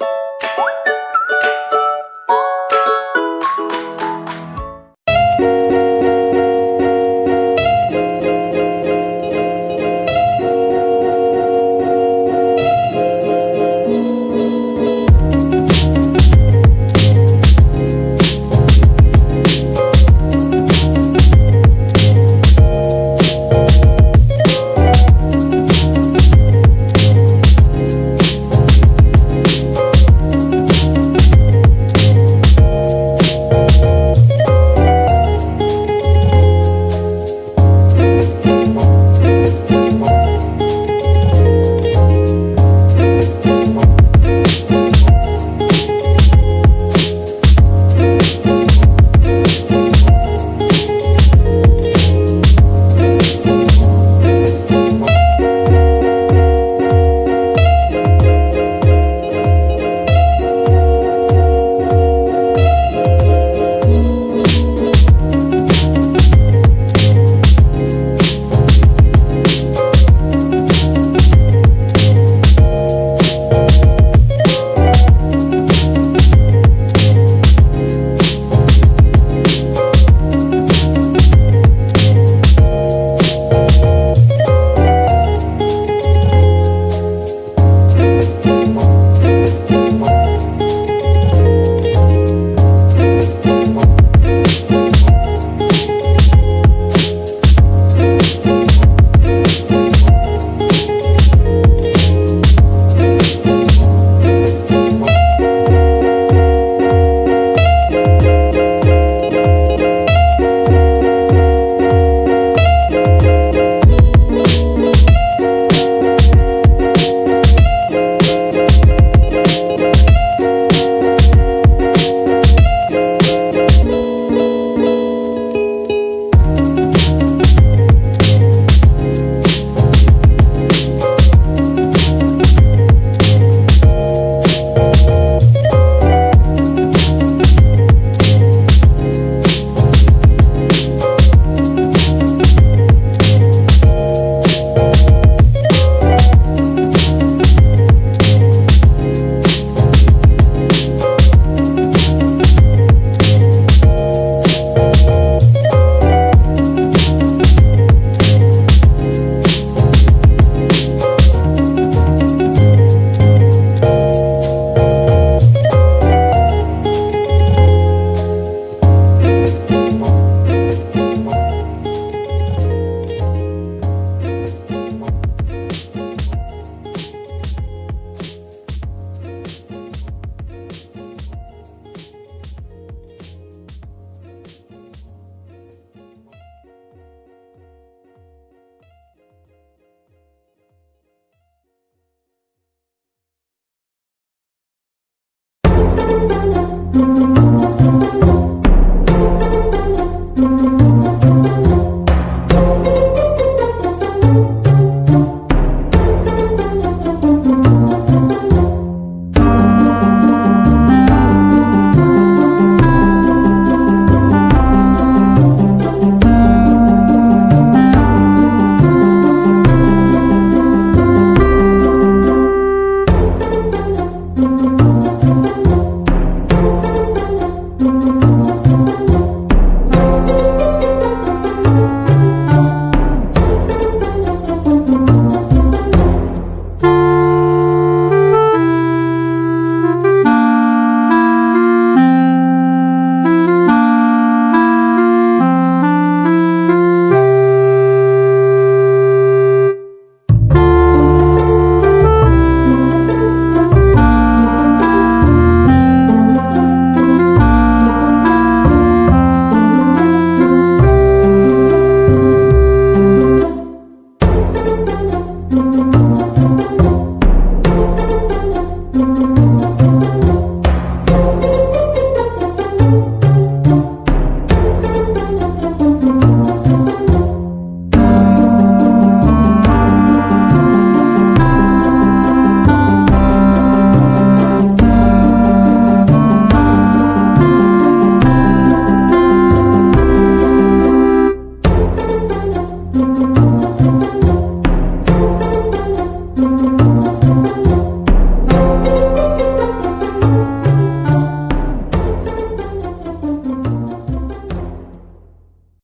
you